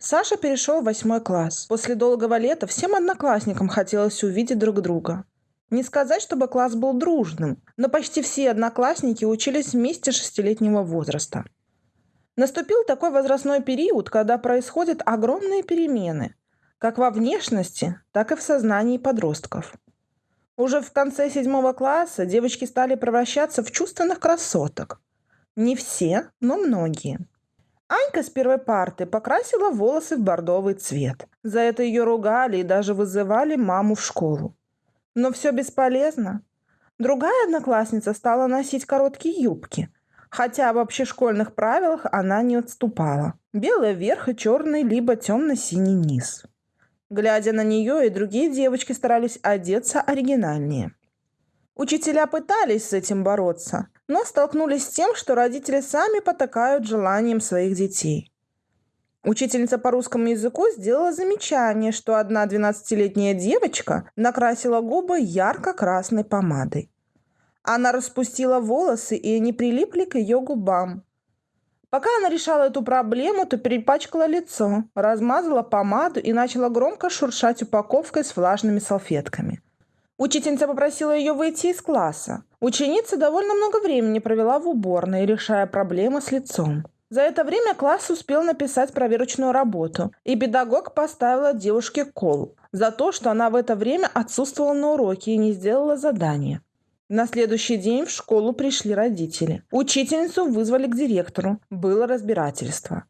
Саша перешел в восьмой класс. После долгого лета всем одноклассникам хотелось увидеть друг друга. Не сказать, чтобы класс был дружным, но почти все одноклассники учились вместе шестилетнего возраста. Наступил такой возрастной период, когда происходят огромные перемены, как во внешности, так и в сознании подростков. Уже в конце седьмого класса девочки стали превращаться в чувственных красоток. Не все, но многие. Анька с первой парты покрасила волосы в бордовый цвет. За это ее ругали и даже вызывали маму в школу. Но все бесполезно. Другая одноклассница стала носить короткие юбки, хотя в общешкольных правилах она не отступала. Белый верх и черный либо темно-синий низ. Глядя на нее, и другие девочки старались одеться оригинальнее. Учителя пытались с этим бороться, но столкнулись с тем, что родители сами потакают желанием своих детей. Учительница по русскому языку сделала замечание, что одна 12-летняя девочка накрасила губы ярко-красной помадой. Она распустила волосы, и они прилипли к ее губам. Пока она решала эту проблему, то перепачкала лицо, размазала помаду и начала громко шуршать упаковкой с влажными салфетками – Учительница попросила ее выйти из класса. Ученица довольно много времени провела в уборной, решая проблемы с лицом. За это время класс успел написать проверочную работу, и педагог поставила девушке кол за то, что она в это время отсутствовала на уроке и не сделала задание. На следующий день в школу пришли родители. Учительницу вызвали к директору. Было разбирательство.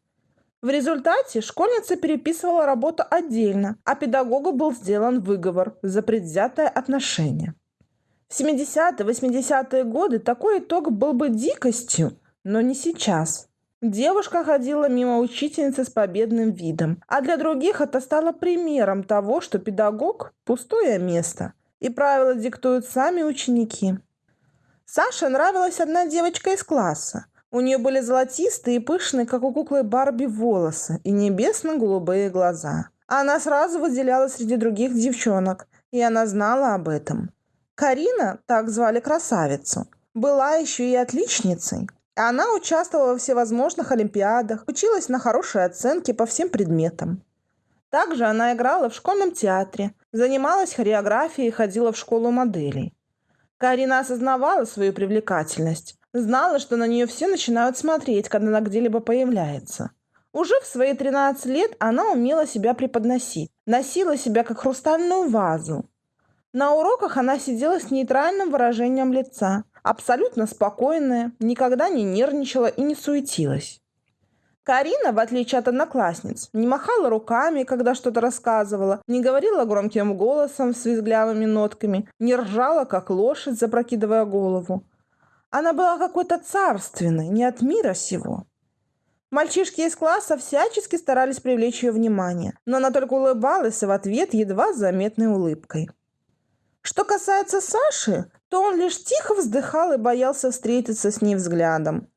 В результате школьница переписывала работу отдельно, а педагогу был сделан выговор за предвзятое отношение. В 70-80-е годы такой итог был бы дикостью, но не сейчас. Девушка ходила мимо учительницы с победным видом, а для других это стало примером того, что педагог – пустое место, и правила диктуют сами ученики. Саше нравилась одна девочка из класса. У нее были золотистые и пышные, как у куклы Барби, волосы и небесно-голубые глаза. Она сразу выделялась среди других девчонок, и она знала об этом. Карина, так звали красавицу, была еще и отличницей. Она участвовала во всевозможных олимпиадах, училась на хорошие оценки по всем предметам. Также она играла в школьном театре, занималась хореографией и ходила в школу моделей. Карина осознавала свою привлекательность, Знала, что на нее все начинают смотреть, когда она где-либо появляется. Уже в свои 13 лет она умела себя преподносить, носила себя как хрустальную вазу. На уроках она сидела с нейтральным выражением лица, абсолютно спокойная, никогда не нервничала и не суетилась. Карина, в отличие от одноклассниц, не махала руками, когда что-то рассказывала, не говорила громким голосом с визглявыми нотками, не ржала, как лошадь, запрокидывая голову. Она была какой-то царственной, не от мира сего. Мальчишки из класса всячески старались привлечь ее внимание, но она только улыбалась в ответ едва заметной улыбкой. Что касается Саши, то он лишь тихо вздыхал и боялся встретиться с ней взглядом.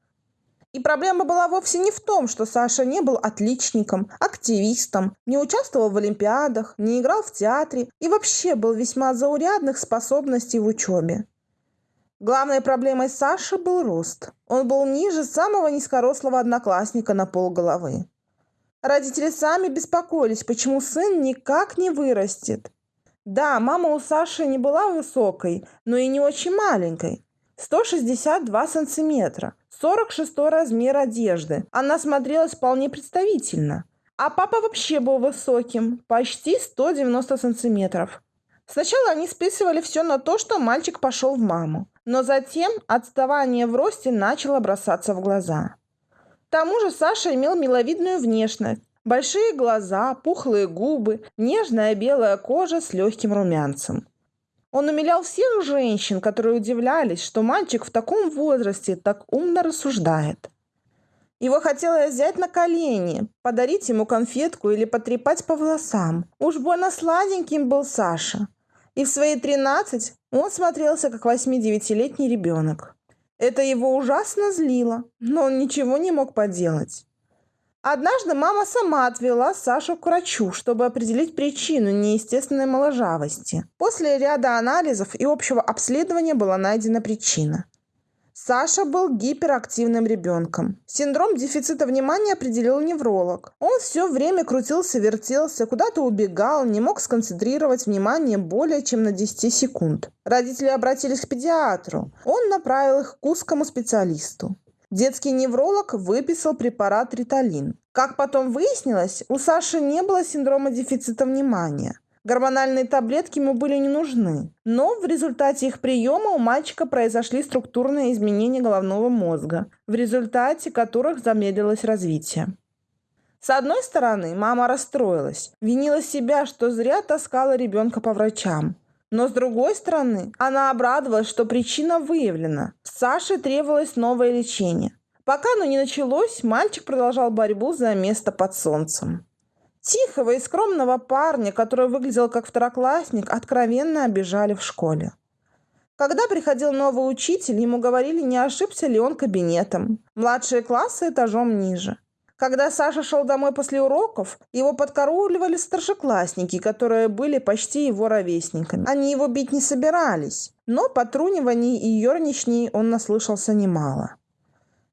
И проблема была вовсе не в том, что Саша не был отличником, активистом, не участвовал в олимпиадах, не играл в театре и вообще был весьма заурядных способностей в учебе. Главной проблемой Саши был рост. Он был ниже самого низкорослого одноклассника на полголовы. Родители сами беспокоились, почему сын никак не вырастет. Да, мама у Саши не была высокой, но и не очень маленькой. 162 сантиметра, 46 размер одежды. Она смотрелась вполне представительно. А папа вообще был высоким, почти 190 сантиметров. Сначала они списывали все на то, что мальчик пошел в маму. Но затем отставание в росте начало бросаться в глаза. К тому же Саша имел миловидную внешность. Большие глаза, пухлые губы, нежная белая кожа с легким румянцем. Он умилял всех женщин, которые удивлялись, что мальчик в таком возрасте так умно рассуждает. Его хотелось взять на колени, подарить ему конфетку или потрепать по волосам. Уж больно сладеньким был Саша. И в свои 13 он смотрелся как 8-9-летний ребенок. Это его ужасно злило, но он ничего не мог поделать. Однажды мама сама отвела Сашу к врачу, чтобы определить причину неестественной моложавости. После ряда анализов и общего обследования была найдена причина. Саша был гиперактивным ребенком. Синдром дефицита внимания определил невролог. Он все время крутился, вертелся, куда-то убегал, не мог сконцентрировать внимание более чем на 10 секунд. Родители обратились к педиатру. Он направил их к узкому специалисту. Детский невролог выписал препарат риталин. Как потом выяснилось, у Саши не было синдрома дефицита внимания. Гормональные таблетки ему были не нужны. Но в результате их приема у мальчика произошли структурные изменения головного мозга, в результате которых замедлилось развитие. С одной стороны, мама расстроилась, винила себя, что зря таскала ребенка по врачам. Но с другой стороны, она обрадовалась, что причина выявлена. Саше требовалось новое лечение. Пока оно не началось, мальчик продолжал борьбу за место под солнцем. Тихого и скромного парня, который выглядел как второклассник, откровенно обижали в школе. Когда приходил новый учитель, ему говорили, не ошибся ли он кабинетом. Младшие классы этажом ниже. Когда Саша шел домой после уроков, его подкарауливали старшеклассники, которые были почти его ровесниками. Они его бить не собирались, но потруниваний и ерничней он наслышался немало.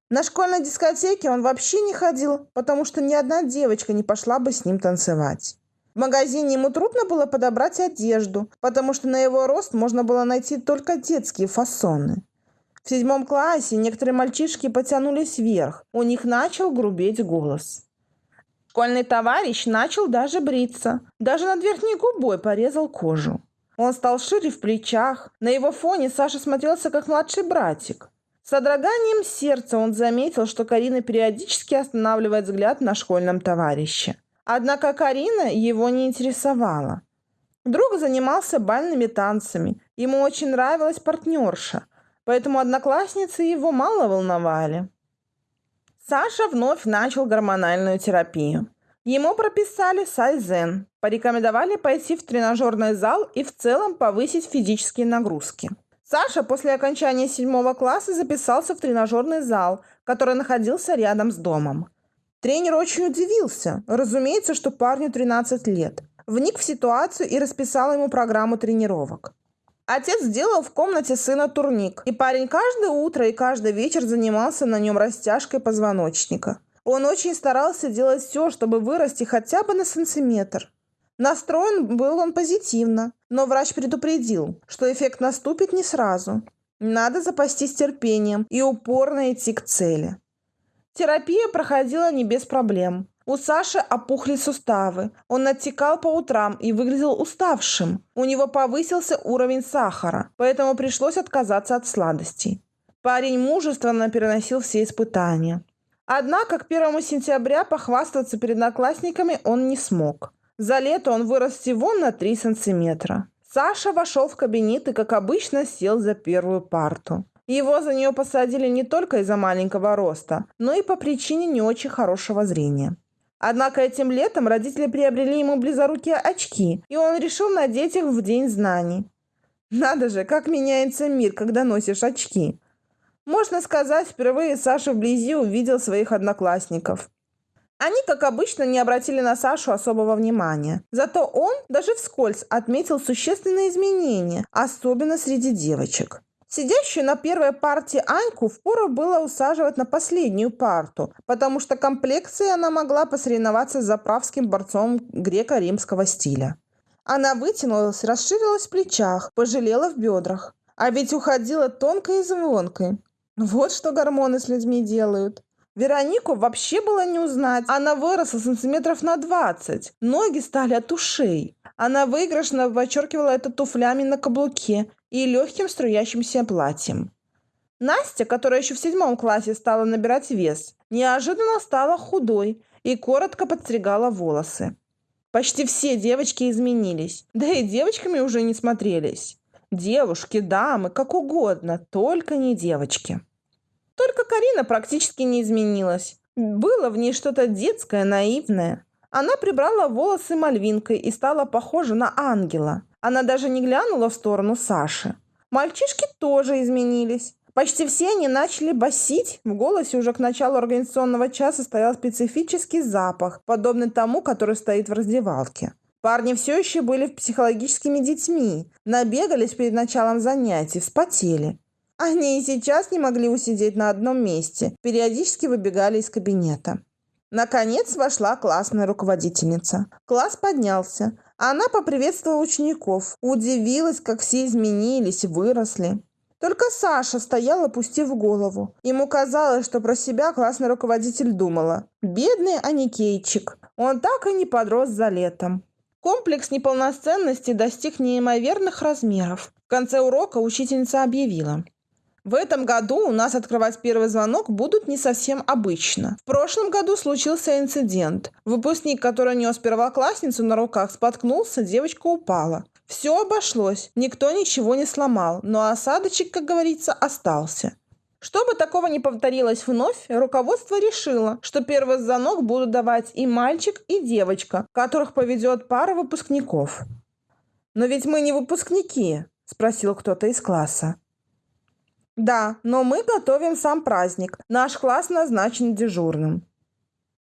На школьной дискотеке он вообще не ходил, потому что ни одна девочка не пошла бы с ним танцевать. В магазине ему трудно было подобрать одежду, потому что на его рост можно было найти только детские фасоны. В седьмом классе некоторые мальчишки потянулись вверх, у них начал грубеть голос. Школьный товарищ начал даже бриться, даже над верхней губой порезал кожу. Он стал шире в плечах, на его фоне Саша смотрелся как младший братик. Содроганием сердца он заметил, что Карина периодически останавливает взгляд на школьном товарище. Однако Карина его не интересовала. Друг занимался бальными танцами. Ему очень нравилась партнерша, поэтому одноклассницы его мало волновали. Саша вновь начал гормональную терапию. Ему прописали сайзен, порекомендовали пойти в тренажерный зал и в целом повысить физические нагрузки. Саша после окончания седьмого класса записался в тренажерный зал, который находился рядом с домом. Тренер очень удивился. Разумеется, что парню 13 лет. Вник в ситуацию и расписал ему программу тренировок. Отец сделал в комнате сына турник, и парень каждое утро и каждый вечер занимался на нем растяжкой позвоночника. Он очень старался делать все, чтобы вырасти хотя бы на сантиметр. Настроен был он позитивно, но врач предупредил, что эффект наступит не сразу. Надо запастись терпением и упорно идти к цели. Терапия проходила не без проблем. У Саши опухли суставы. Он оттекал по утрам и выглядел уставшим. У него повысился уровень сахара, поэтому пришлось отказаться от сладостей. Парень мужественно переносил все испытания. Однако к 1 сентября похвастаться перед одноклассниками он не смог. За лето он вырос всего на 3 сантиметра. Саша вошел в кабинет и, как обычно, сел за первую парту. Его за нее посадили не только из-за маленького роста, но и по причине не очень хорошего зрения. Однако этим летом родители приобрели ему близорукие очки, и он решил надеть их в День знаний. Надо же, как меняется мир, когда носишь очки. Можно сказать, впервые Саша вблизи увидел своих одноклассников. Они, как обычно, не обратили на Сашу особого внимания. Зато он даже вскользь отметил существенные изменения, особенно среди девочек. Сидящую на первой парте Аньку впору было усаживать на последнюю парту, потому что комплекцией она могла посоревноваться с заправским борцом греко-римского стиля. Она вытянулась, расширилась в плечах, пожалела в бедрах. А ведь уходила тонкой и звонкой. Вот что гормоны с людьми делают. Веронику вообще было не узнать. Она выросла сантиметров на 20. Ноги стали от ушей. Она выигрышно подчеркивала это туфлями на каблуке и легким струящимся платьем. Настя, которая еще в седьмом классе стала набирать вес, неожиданно стала худой и коротко подстригала волосы. Почти все девочки изменились, да и девочками уже не смотрелись. Девушки, дамы, как угодно, только не девочки. Только Карина практически не изменилась. Было в ней что-то детское, наивное. Она прибрала волосы мальвинкой и стала похожа на ангела. Она даже не глянула в сторону Саши. Мальчишки тоже изменились. Почти все они начали басить. В голосе уже к началу организационного часа стоял специфический запах, подобный тому, который стоит в раздевалке. Парни все еще были психологическими детьми, набегались перед началом занятий, вспотели. Они и сейчас не могли усидеть на одном месте, периодически выбегали из кабинета. Наконец вошла классная руководительница. Класс поднялся. Она поприветствовала учеников, удивилась, как все изменились, выросли. Только Саша стоял, опустив голову. Ему казалось, что про себя классный руководитель думала. Бедный Аникейчик. Он так и не подрос за летом. Комплекс неполноценности достиг неимоверных размеров. В конце урока учительница объявила. В этом году у нас открывать первый звонок будут не совсем обычно. В прошлом году случился инцидент. Выпускник, который нес первоклассницу на руках, споткнулся, девочка упала. Все обошлось, никто ничего не сломал, но осадочек, как говорится, остался. Чтобы такого не повторилось вновь, руководство решило, что первый звонок будут давать и мальчик, и девочка, которых поведет пара выпускников. «Но ведь мы не выпускники», – спросил кто-то из класса. «Да, но мы готовим сам праздник. Наш класс назначен дежурным».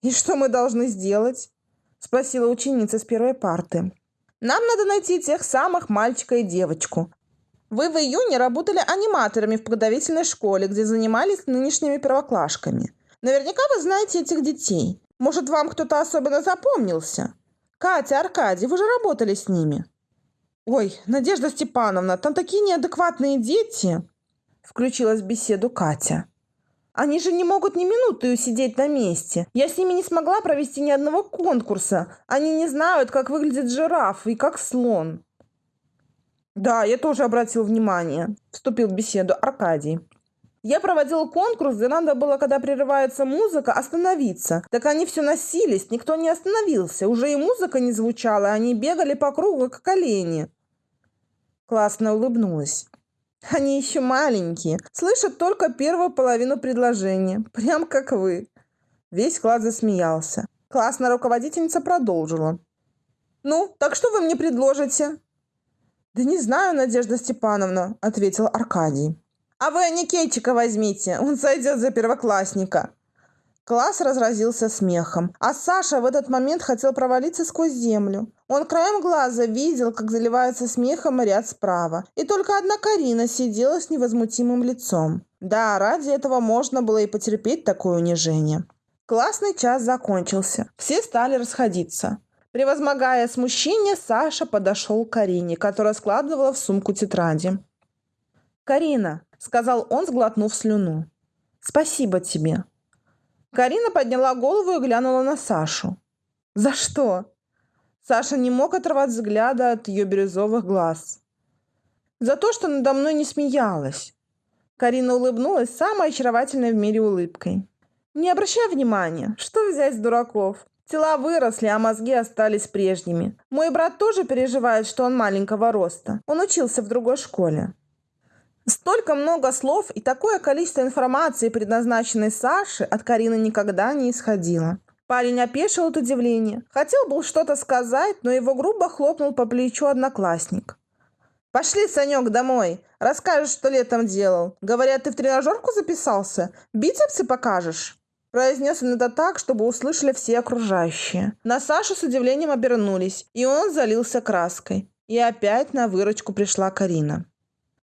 «И что мы должны сделать?» – спросила ученица с первой парты. Нам надо найти тех самых мальчика и девочку. Вы в июне работали аниматорами в подготовительной школе, где занимались нынешними первоклашками. Наверняка вы знаете этих детей. Может, вам кто-то особенно запомнился? Катя, Аркадий, вы же работали с ними. Ой, Надежда Степановна, там такие неадекватные дети. Включилась в беседу Катя. Они же не могут ни минуты сидеть на месте. Я с ними не смогла провести ни одного конкурса. Они не знают, как выглядит жираф и как слон. Да, я тоже обратил внимание, вступил в беседу Аркадий. Я проводил конкурс, где надо было, когда прерывается музыка, остановиться. Так они все носились, никто не остановился. Уже и музыка не звучала, они бегали по кругу, как олени. Классно улыбнулась. Они еще маленькие, слышат только первую половину предложения, прям как вы. Весь класс засмеялся. Классная руководительница продолжила. «Ну, так что вы мне предложите?» «Да не знаю, Надежда Степановна», — ответил Аркадий. «А вы Аникейчика возьмите, он сойдет за первоклассника». Класс разразился смехом, а Саша в этот момент хотел провалиться сквозь землю. Он краем глаза видел, как заливается смехом ряд справа. И только одна Карина сидела с невозмутимым лицом. Да, ради этого можно было и потерпеть такое унижение. Классный час закончился. Все стали расходиться. Превозмогая смущение, Саша подошел к Карине, которая складывала в сумку тетради. «Карина», — сказал он, сглотнув слюну, — «спасибо тебе». Карина подняла голову и глянула на Сашу. «За что?» Саша не мог оторвать взгляда от ее бирюзовых глаз. «За то, что надо мной не смеялась». Карина улыбнулась самой очаровательной в мире улыбкой. «Не обращай внимания. Что взять с дураков? Тела выросли, а мозги остались прежними. Мой брат тоже переживает, что он маленького роста. Он учился в другой школе. Столько много слов и такое количество информации, предназначенной Саше, от Карины никогда не исходило. Парень опешил от удивления. Хотел был что-то сказать, но его грубо хлопнул по плечу одноклассник. «Пошли, Санек, домой. Расскажешь, что летом делал. Говорят, ты в тренажерку записался? Бицепсы покажешь?» Произнес он это так, чтобы услышали все окружающие. На Сашу с удивлением обернулись, и он залился краской. И опять на выручку пришла Карина.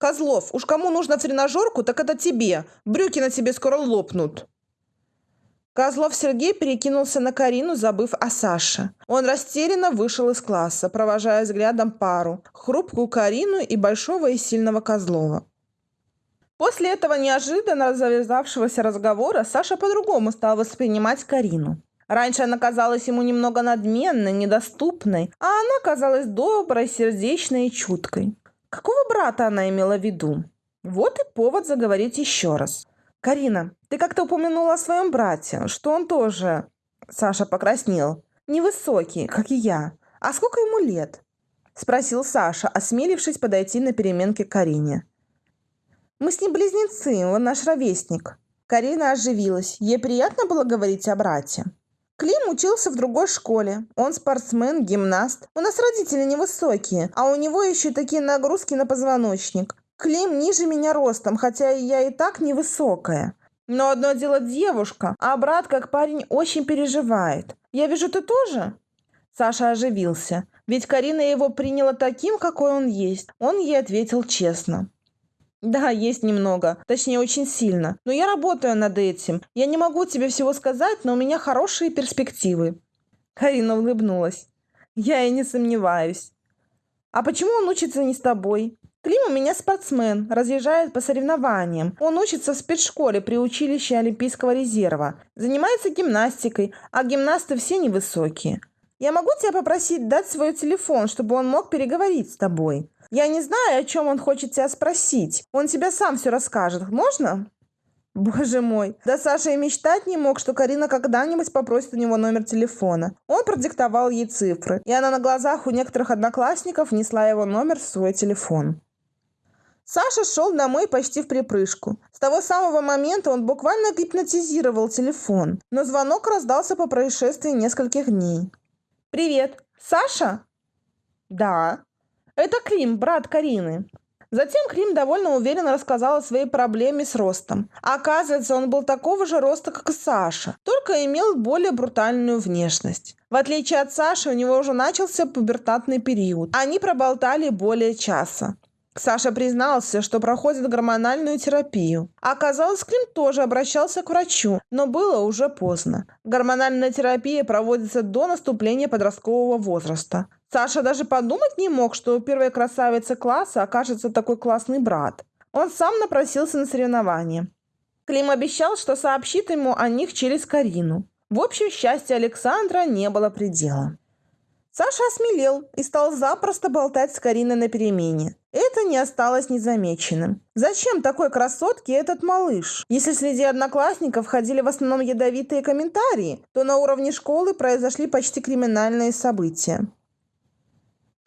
Козлов, уж кому нужно тренажерку, так это тебе. Брюки на тебе скоро лопнут. Козлов Сергей перекинулся на Карину, забыв о Саше. Он растерянно вышел из класса, провожая взглядом пару, хрупкую Карину и большого и сильного Козлова. После этого неожиданно завязавшегося разговора Саша по-другому стал воспринимать Карину. Раньше она казалась ему немного надменной, недоступной, а она казалась доброй, сердечной и чуткой. Какого брата она имела в виду? Вот и повод заговорить еще раз. «Карина, ты как-то упомянула о своем брате, что он тоже...» Саша покраснел. «Невысокий, как и я. А сколько ему лет?» Спросил Саша, осмелившись подойти на переменке к Карине. «Мы с ним близнецы, он наш ровесник». Карина оживилась. Ей приятно было говорить о брате. Клим учился в другой школе. Он спортсмен, гимнаст. У нас родители невысокие, а у него еще такие нагрузки на позвоночник. Клим ниже меня ростом, хотя я и так невысокая. Но одно дело девушка, а брат, как парень, очень переживает. Я вижу, ты тоже?» Саша оживился, ведь Карина его приняла таким, какой он есть. Он ей ответил честно. Да, есть немного. Точнее, очень сильно. Но я работаю над этим. Я не могу тебе всего сказать, но у меня хорошие перспективы. Карина улыбнулась. Я и не сомневаюсь. А почему он учится не с тобой? Клим у меня спортсмен, разъезжает по соревнованиям. Он учится в спецшколе при училище Олимпийского резерва. Занимается гимнастикой, а гимнасты все невысокие. Я могу тебя попросить дать свой телефон, чтобы он мог переговорить с тобой? Я не знаю, о чем он хочет тебя спросить. Он тебе сам все расскажет. Можно? Боже мой, да Саша и мечтать не мог, что Карина когда-нибудь попросит у него номер телефона. Он продиктовал ей цифры, и она на глазах у некоторых одноклассников внесла его номер в свой телефон. Саша шел домой почти в припрыжку. С того самого момента он буквально гипнотизировал телефон, но звонок раздался по происшествии нескольких дней. «Привет! Саша?» «Да». «Это Клим, брат Карины». Затем Клим довольно уверенно рассказал о своей проблеме с ростом. Оказывается, он был такого же роста, как и Саша, только имел более брутальную внешность. В отличие от Саши, у него уже начался пубертатный период. Они проболтали более часа. Саша признался, что проходит гормональную терапию. Оказалось, Клим тоже обращался к врачу, но было уже поздно. Гормональная терапия проводится до наступления подросткового возраста. Саша даже подумать не мог, что у первой красавицы класса окажется такой классный брат. Он сам напросился на соревнования. Клим обещал, что сообщит ему о них через Карину. В общем, счастья Александра не было предела. Саша осмелел и стал запросто болтать с Кариной на перемене. Это не осталось незамеченным. Зачем такой красотке этот малыш? Если среди одноклассников ходили в основном ядовитые комментарии, то на уровне школы произошли почти криминальные события.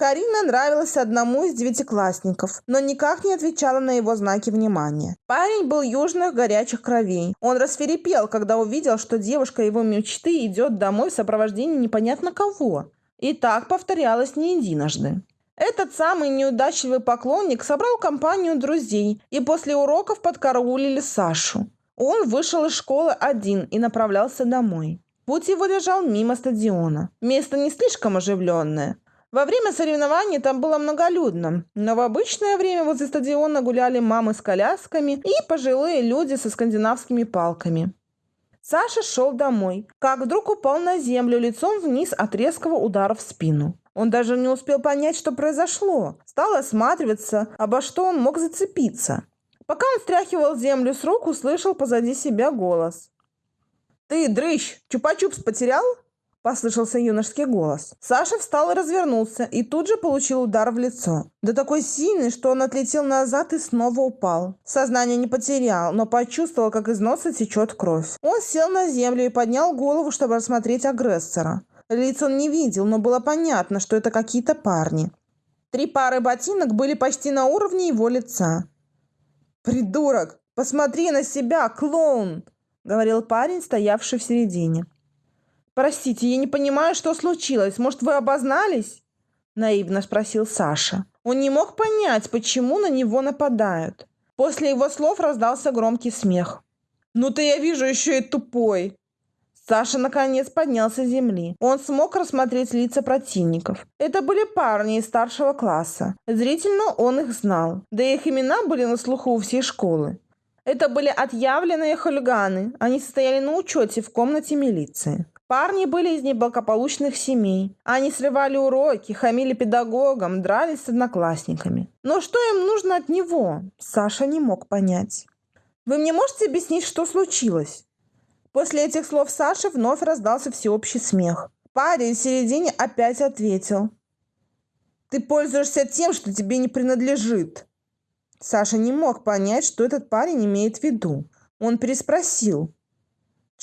Карина нравилась одному из девятиклассников, но никак не отвечала на его знаки внимания. Парень был южных горячих кровей. Он расферепел, когда увидел, что девушка его мечты идет домой в сопровождении непонятно кого. И так повторялось не единожды. Этот самый неудачливый поклонник собрал компанию друзей и после уроков подкараулили Сашу. Он вышел из школы один и направлялся домой. Путь его лежал мимо стадиона. Место не слишком оживленное. Во время соревнований там было многолюдно, но в обычное время возле стадиона гуляли мамы с колясками и пожилые люди со скандинавскими палками. Саша шел домой, как вдруг упал на землю лицом вниз от резкого удара в спину. Он даже не успел понять, что произошло. Стал осматриваться, обо что он мог зацепиться. Пока он стряхивал землю с рук, услышал позади себя голос. «Ты, дрыщ, чупа-чупс потерял?» Послышался юношеский голос. Саша встал и развернулся, и тут же получил удар в лицо. Да такой сильный, что он отлетел назад и снова упал. Сознание не потерял, но почувствовал, как из носа течет кровь. Он сел на землю и поднял голову, чтобы рассмотреть агрессора. Лиц он не видел, но было понятно, что это какие-то парни. Три пары ботинок были почти на уровне его лица. «Придурок! Посмотри на себя, клоун!» — говорил парень, стоявший в середине. «Простите, я не понимаю, что случилось. Может, вы обознались?» Наивно спросил Саша. Он не мог понять, почему на него нападают. После его слов раздался громкий смех. «Ну ты, я вижу, еще и тупой!» Саша наконец поднялся с земли. Он смог рассмотреть лица противников. Это были парни из старшего класса. Зрительно он их знал. Да и их имена были на слуху у всей школы. Это были отъявленные хулиганы. Они состояли на учете в комнате милиции. Парни были из неблагополучных семей. Они срывали уроки, хамили педагогам, дрались с одноклассниками. Но что им нужно от него, Саша не мог понять. «Вы мне можете объяснить, что случилось?» После этих слов Саши вновь раздался всеобщий смех. Парень в середине опять ответил. «Ты пользуешься тем, что тебе не принадлежит». Саша не мог понять, что этот парень имеет в виду. Он переспросил.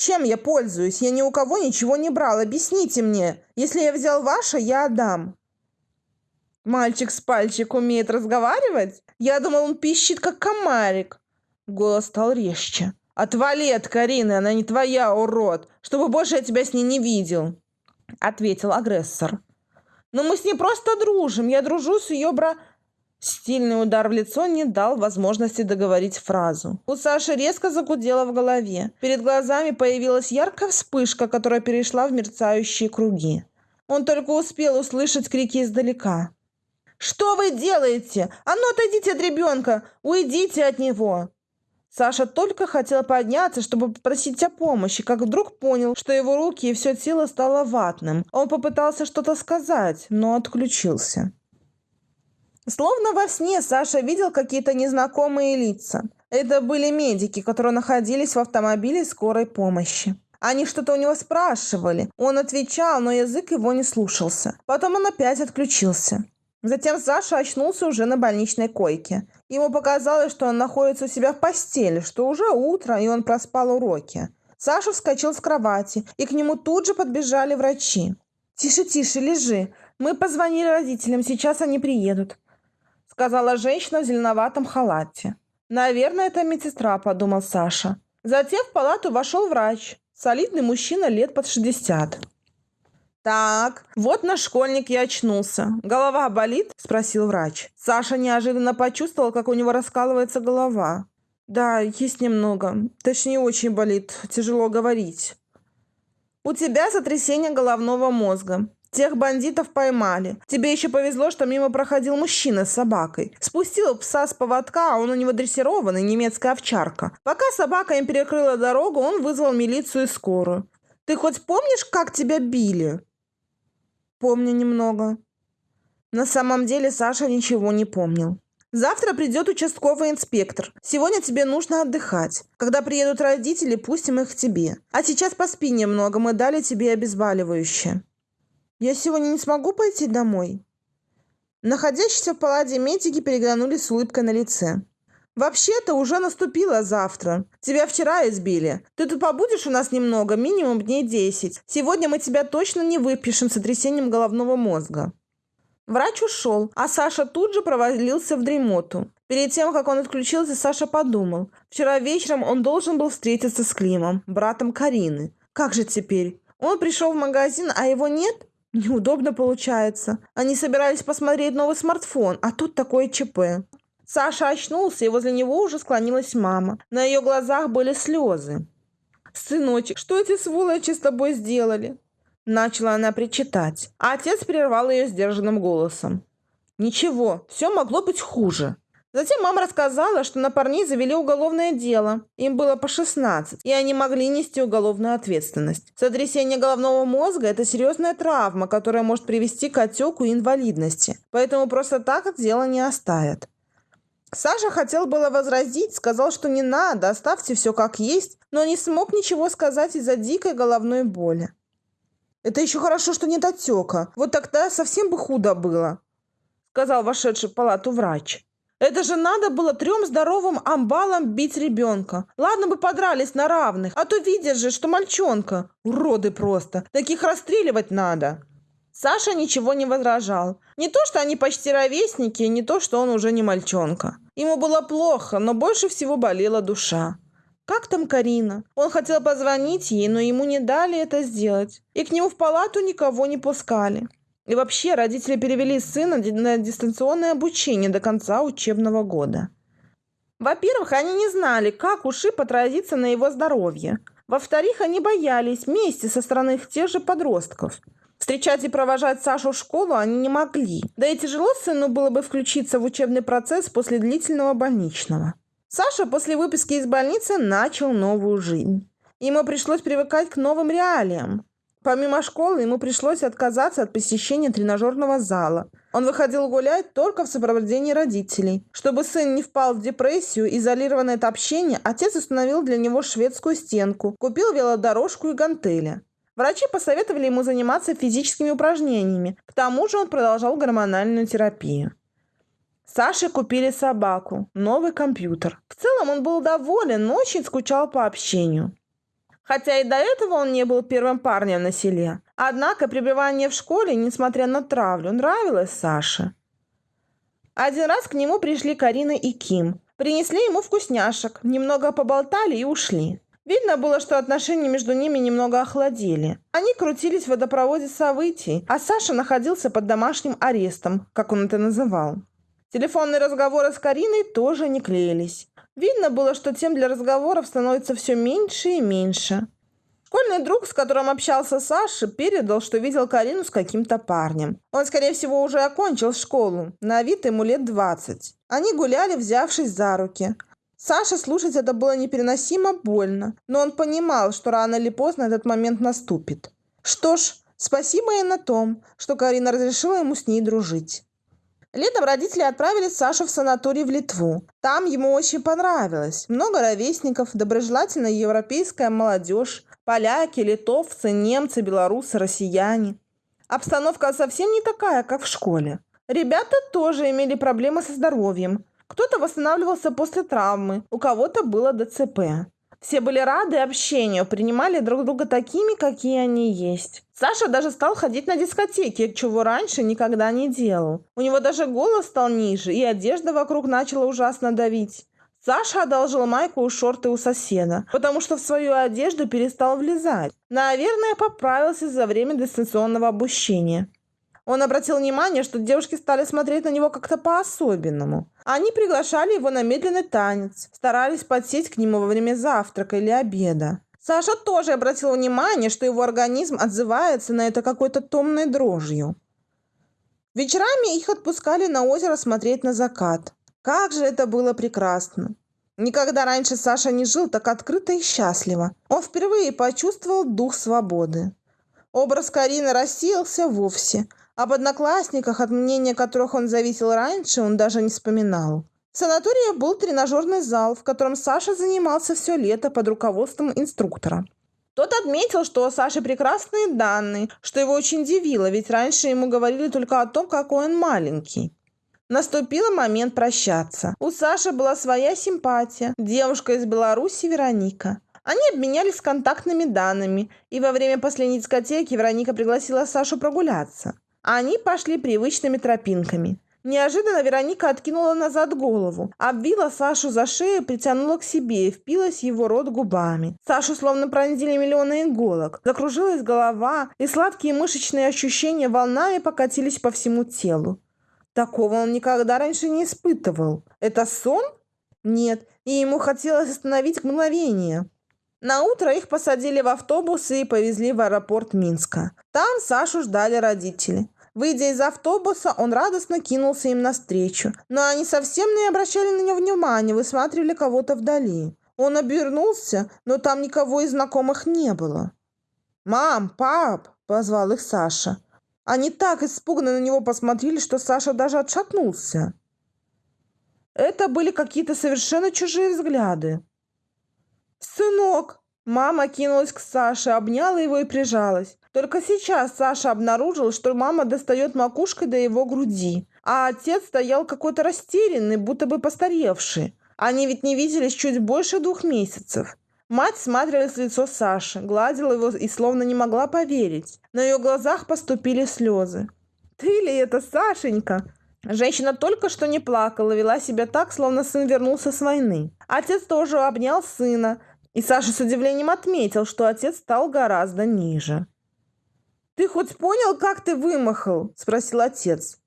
Чем я пользуюсь? Я ни у кого ничего не брал. Объясните мне. Если я взял ваше, я отдам. Мальчик с пальчик умеет разговаривать? Я думал, он пищит, как комарик. Голос стал резче. «Отвали от Карины, она не твоя, урод, чтобы больше я тебя с ней не видел», — ответил агрессор. «Но мы с ней просто дружим, я дружу с ее бра...» Стильный удар в лицо не дал возможности договорить фразу. У Саши резко загудело в голове. Перед глазами появилась яркая вспышка, которая перешла в мерцающие круги. Он только успел услышать крики издалека. «Что вы делаете? А ну отойдите от ребенка! Уйдите от него!» Саша только хотел подняться, чтобы попросить о помощи, как вдруг понял, что его руки и все тело стало ватным. Он попытался что-то сказать, но отключился. Словно во сне Саша видел какие-то незнакомые лица. Это были медики, которые находились в автомобиле скорой помощи. Они что-то у него спрашивали. Он отвечал, но язык его не слушался. Потом он опять отключился. Затем Саша очнулся уже на больничной койке. Ему показалось, что он находится у себя в постели, что уже утро, и он проспал уроки. Саша вскочил с кровати, и к нему тут же подбежали врачи. «Тише, тише, лежи. Мы позвонили родителям, сейчас они приедут», — сказала женщина в зеленоватом халате. «Наверное, это медсестра», — подумал Саша. Затем в палату вошел врач, солидный мужчина лет под 60. «Так, вот наш школьник и очнулся. Голова болит?» – спросил врач. Саша неожиданно почувствовал, как у него раскалывается голова. «Да, есть немного. Точнее, очень болит. Тяжело говорить». «У тебя сотрясение головного мозга. Тех бандитов поймали. Тебе еще повезло, что мимо проходил мужчина с собакой. Спустил пса с поводка, а он у него дрессированный, немецкая овчарка. Пока собака им перекрыла дорогу, он вызвал милицию и скорую. Ты хоть помнишь, как тебя били?» Помню немного. На самом деле Саша ничего не помнил. Завтра придет участковый инспектор. Сегодня тебе нужно отдыхать. Когда приедут родители, пустим их к тебе. А сейчас поспи немного, мы дали тебе обезболивающее. Я сегодня не смогу пойти домой. Находящиеся в палате медики переглянулись с улыбкой на лице. «Вообще-то уже наступило завтра. Тебя вчера избили. Ты тут побудешь у нас немного, минимум дней десять. Сегодня мы тебя точно не выпишем с сотрясением головного мозга». Врач ушел, а Саша тут же провалился в дремоту. Перед тем, как он отключился, Саша подумал. Вчера вечером он должен был встретиться с Климом, братом Карины. Как же теперь? Он пришел в магазин, а его нет? Неудобно получается. Они собирались посмотреть новый смартфон, а тут такое ЧП. Саша очнулся, и возле него уже склонилась мама. На ее глазах были слезы. «Сыночек, что эти сволочи с тобой сделали?» Начала она причитать, а отец прервал ее сдержанным голосом. «Ничего, все могло быть хуже». Затем мама рассказала, что на парней завели уголовное дело. Им было по 16, и они могли нести уголовную ответственность. Сотрясение головного мозга – это серьезная травма, которая может привести к отеку и инвалидности. Поэтому просто так от дела не оставят. Саша хотел было возразить, сказал, что не надо, оставьте все как есть, но не смог ничего сказать из-за дикой головной боли. «Это еще хорошо, что нет отека. Вот тогда совсем бы худо было», — сказал вошедший в палату врач. «Это же надо было трем здоровым амбалам бить ребенка. Ладно бы подрались на равных, а то видишь же, что мальчонка. Уроды просто. Таких расстреливать надо». Саша ничего не возражал. Не то, что они почти ровесники, не то, что он уже не мальчонка. Ему было плохо, но больше всего болела душа. Как там Карина? Он хотел позвонить ей, но ему не дали это сделать. И к нему в палату никого не пускали. И вообще родители перевели сына на дистанционное обучение до конца учебного года. Во-первых, они не знали, как у Шипа отразится на его здоровье. Во-вторых, они боялись мести со стороны тех же подростков – Встречать и провожать Сашу в школу они не могли. Да и тяжело сыну было бы включиться в учебный процесс после длительного больничного. Саша после выписки из больницы начал новую жизнь. Ему пришлось привыкать к новым реалиям. Помимо школы, ему пришлось отказаться от посещения тренажерного зала. Он выходил гулять только в сопровождении родителей. Чтобы сын не впал в депрессию, изолированное от общения, отец установил для него шведскую стенку, купил велодорожку и гантели. Врачи посоветовали ему заниматься физическими упражнениями. К тому же он продолжал гормональную терапию. Саше купили собаку, новый компьютер. В целом он был доволен, но очень скучал по общению. Хотя и до этого он не был первым парнем на селе. Однако пребывание в школе, несмотря на травлю, нравилось Саше. Один раз к нему пришли Карина и Ким. Принесли ему вкусняшек, немного поболтали и ушли. Видно было, что отношения между ними немного охладели. Они крутились в водопроводе событий, а Саша находился под домашним арестом, как он это называл. Телефонные разговоры с Кариной тоже не клеились. Видно было, что тем для разговоров становится все меньше и меньше. Школьный друг, с которым общался Саша, передал, что видел Карину с каким-то парнем. Он, скорее всего, уже окончил школу. На вид ему лет 20. Они гуляли, взявшись за руки. Саше слушать это было непереносимо больно, но он понимал, что рано или поздно этот момент наступит. Что ж, спасибо и на том, что Карина разрешила ему с ней дружить. Летом родители отправили Сашу в санаторий в Литву. Там ему очень понравилось. Много ровесников, доброжелательная европейская молодежь, поляки, литовцы, немцы, белорусы, россияне. Обстановка совсем не такая, как в школе. Ребята тоже имели проблемы со здоровьем. Кто-то восстанавливался после травмы, у кого-то было ДЦП. Все были рады общению, принимали друг друга такими, какие они есть. Саша даже стал ходить на дискотеки, чего раньше никогда не делал. У него даже голос стал ниже, и одежда вокруг начала ужасно давить. Саша одолжил майку и шорты у соседа, потому что в свою одежду перестал влезать. Наверное, поправился за время дистанционного обучения. Он обратил внимание, что девушки стали смотреть на него как-то по-особенному. Они приглашали его на медленный танец, старались подсесть к нему во время завтрака или обеда. Саша тоже обратил внимание, что его организм отзывается на это какой-то томной дрожью. Вечерами их отпускали на озеро смотреть на закат. Как же это было прекрасно! Никогда раньше Саша не жил так открыто и счастливо. Он впервые почувствовал дух свободы. Образ Карины рассеялся вовсе – об одноклассниках, от мнения которых он зависел раньше, он даже не вспоминал. В санатории был тренажерный зал, в котором Саша занимался все лето под руководством инструктора. Тот отметил, что у Саши прекрасные данные, что его очень удивило, ведь раньше ему говорили только о том, какой он маленький. Наступил момент прощаться. У Саши была своя симпатия, девушка из Беларуси Вероника. Они обменялись контактными данными, и во время последней дискотеки Вероника пригласила Сашу прогуляться. Они пошли привычными тропинками. Неожиданно Вероника откинула назад голову, обвила Сашу за шею, притянула к себе и впилась в его рот губами. Сашу словно пронзили миллионы иголок. Закружилась голова, и сладкие мышечные ощущения волнами покатились по всему телу. Такого он никогда раньше не испытывал. Это сон? Нет, и ему хотелось остановить мгновение. На утро их посадили в автобусы и повезли в аэропорт Минска. Там Сашу ждали родители. Выйдя из автобуса, он радостно кинулся им навстречу. Но они совсем не обращали на него внимания, высматривали кого-то вдали. Он обернулся, но там никого из знакомых не было. «Мам, пап!» – позвал их Саша. Они так испуганно на него посмотрели, что Саша даже отшатнулся. Это были какие-то совершенно чужие взгляды. «Сынок!» Мама кинулась к Саше, обняла его и прижалась. Только сейчас Саша обнаружил, что мама достает макушкой до его груди, а отец стоял какой-то растерянный, будто бы постаревший. Они ведь не виделись чуть больше двух месяцев. Мать смотрелась в лицо Саши, гладила его и словно не могла поверить. На ее глазах поступили слезы. «Ты ли это, Сашенька?» Женщина только что не плакала, вела себя так, словно сын вернулся с войны. Отец тоже обнял сына, и Саша с удивлением отметил, что отец стал гораздо ниже. «Ты хоть понял, как ты вымахал?» – спросил отец.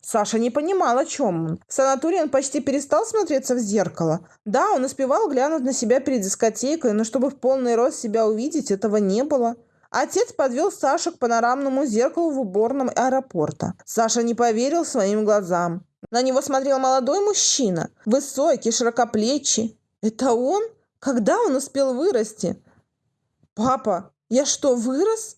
Саша не понимал, о чем он. В санатории он почти перестал смотреться в зеркало. Да, он успевал глянуть на себя перед дискотекой, но чтобы в полный рост себя увидеть, этого не было. Отец подвел Сашу к панорамному зеркалу в уборном аэропорта. Саша не поверил своим глазам. На него смотрел молодой мужчина, высокий, широкоплечий. «Это он?» Когда он успел вырасти? Папа, я что, вырос?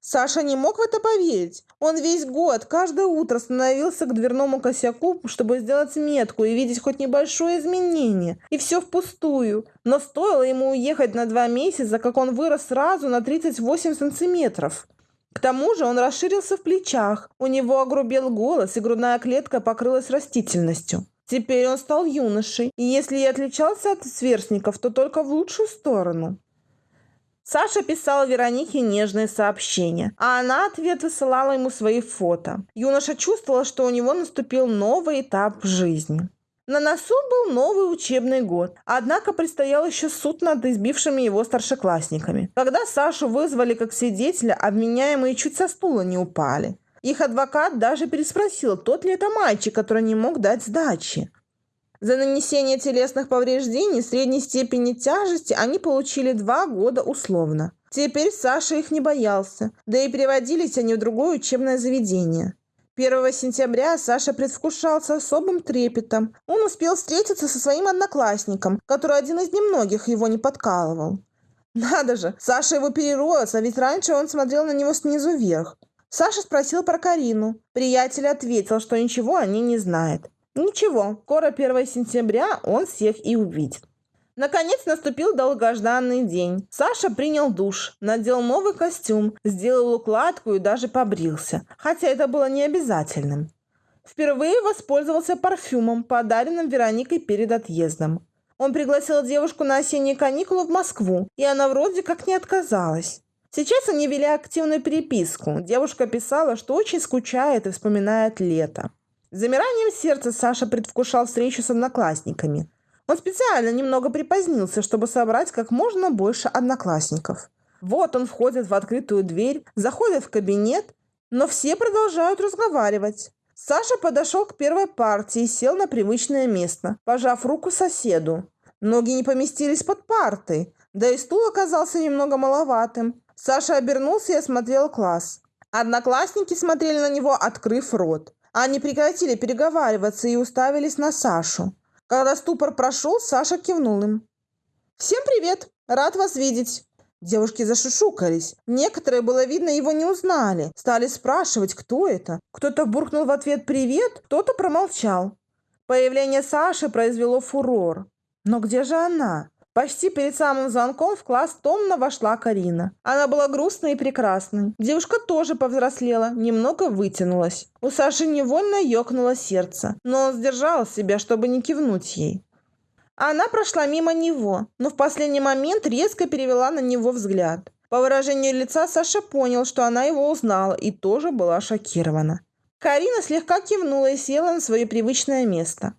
Саша не мог в это поверить. Он весь год, каждое утро становился к дверному косяку, чтобы сделать метку и видеть хоть небольшое изменение. И все впустую. Но стоило ему уехать на два месяца, как он вырос сразу на 38 сантиметров. К тому же он расширился в плечах, у него огрубел голос, и грудная клетка покрылась растительностью. Теперь он стал юношей, и если и отличался от сверстников, то только в лучшую сторону. Саша писала Веронике нежные сообщения, а она ответ высылала ему свои фото. Юноша чувствовал, что у него наступил новый этап жизни. На носу был новый учебный год, однако предстоял еще суд над избившими его старшеклассниками. Когда Сашу вызвали как свидетеля, обменяемые чуть со стула не упали. Их адвокат даже переспросил, тот ли это мальчик, который не мог дать сдачи. За нанесение телесных повреждений средней степени тяжести они получили два года условно. Теперь Саша их не боялся, да и переводились они в другое учебное заведение. 1 сентября Саша предвкушал с особым трепетом. Он успел встретиться со своим одноклассником, который один из немногих его не подкалывал. Надо же, Саша его перерос, а ведь раньше он смотрел на него снизу вверх. Саша спросил про Карину. Приятель ответил, что ничего о ней не знает. Ничего, скоро 1 сентября он всех и увидит. Наконец наступил долгожданный день. Саша принял душ, надел новый костюм, сделал укладку и даже побрился, хотя это было не обязательным. Впервые воспользовался парфюмом, подаренным Вероникой перед отъездом. Он пригласил девушку на осенние каникулы в Москву, и она вроде как не отказалась. Сейчас они вели активную переписку. Девушка писала, что очень скучает и вспоминает лето. Замиранием сердца Саша предвкушал встречу с одноклассниками. Он специально немного припозднился, чтобы собрать как можно больше одноклассников. Вот он входит в открытую дверь, заходит в кабинет, но все продолжают разговаривать. Саша подошел к первой партии и сел на привычное место, пожав руку соседу. Ноги не поместились под партой, да и стул оказался немного маловатым. Саша обернулся и осмотрел класс. Одноклассники смотрели на него, открыв рот. Они прекратили переговариваться и уставились на Сашу. Когда ступор прошел, Саша кивнул им. «Всем привет! Рад вас видеть!» Девушки зашушукались. Некоторые, было видно, его не узнали. Стали спрашивать, кто это. Кто-то буркнул в ответ «привет», кто-то промолчал. Появление Саши произвело фурор. Но где же она? Почти перед самым звонком в класс томно вошла Карина. Она была грустной и прекрасной. Девушка тоже повзрослела, немного вытянулась. У Саши невольно ёкнуло сердце, но он сдержал себя, чтобы не кивнуть ей. Она прошла мимо него, но в последний момент резко перевела на него взгляд. По выражению лица Саша понял, что она его узнала и тоже была шокирована. Карина слегка кивнула и села на свое привычное место.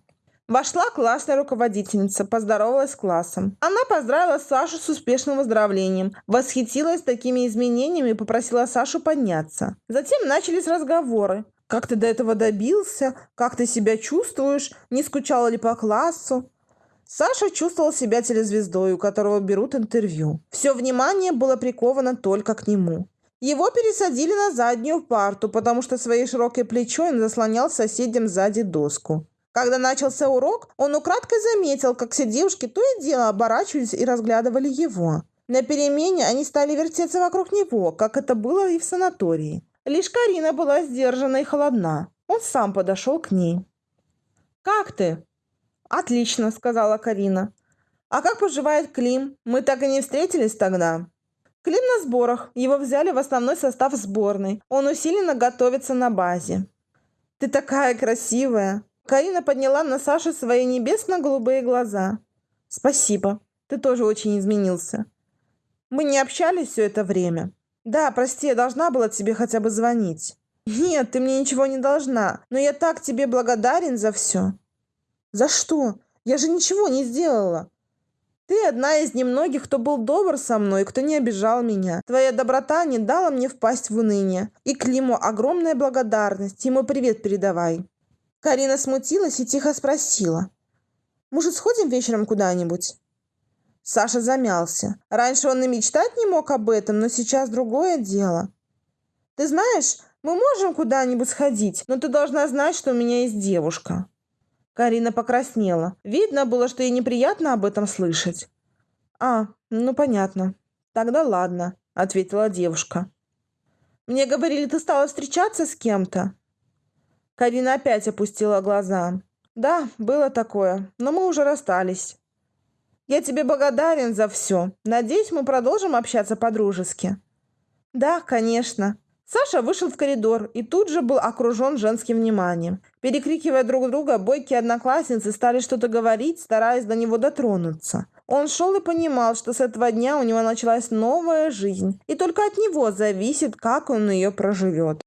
Вошла классная руководительница, поздоровалась с классом. Она поздравила Сашу с успешным выздоровлением, восхитилась такими изменениями и попросила Сашу подняться. Затем начались разговоры. Как ты до этого добился? Как ты себя чувствуешь? Не скучала ли по классу? Саша чувствовал себя телезвездой, у которого берут интервью. Все внимание было приковано только к нему. Его пересадили на заднюю парту, потому что своей широкой плечой он заслонял соседям сзади доску. Когда начался урок, он украдкой заметил, как все девушки то и дело оборачивались и разглядывали его. На перемене они стали вертеться вокруг него, как это было и в санатории. Лишь Карина была сдержана и холодна. Он сам подошел к ней. «Как ты?» «Отлично», — сказала Карина. «А как поживает Клим? Мы так и не встретились тогда». Клим на сборах. Его взяли в основной состав сборной. Он усиленно готовится на базе. «Ты такая красивая!» Карина подняла на Сашу свои небесно-голубые глаза. «Спасибо. Ты тоже очень изменился. Мы не общались все это время. Да, прости, я должна была тебе хотя бы звонить. Нет, ты мне ничего не должна, но я так тебе благодарен за все. За что? Я же ничего не сделала. Ты одна из немногих, кто был добр со мной, кто не обижал меня. Твоя доброта не дала мне впасть в уныние. И Климу огромная благодарность. Ему привет передавай. Карина смутилась и тихо спросила. «Может, сходим вечером куда-нибудь?» Саша замялся. Раньше он и мечтать не мог об этом, но сейчас другое дело. «Ты знаешь, мы можем куда-нибудь сходить, но ты должна знать, что у меня есть девушка». Карина покраснела. Видно было, что ей неприятно об этом слышать. «А, ну понятно. Тогда ладно», — ответила девушка. «Мне говорили, ты стала встречаться с кем-то?» Карина опять опустила глаза. «Да, было такое, но мы уже расстались. Я тебе благодарен за все. Надеюсь, мы продолжим общаться по-дружески». «Да, конечно». Саша вышел в коридор и тут же был окружен женским вниманием. Перекрикивая друг друга, бойкие одноклассницы стали что-то говорить, стараясь до него дотронуться. Он шел и понимал, что с этого дня у него началась новая жизнь, и только от него зависит, как он ее проживет.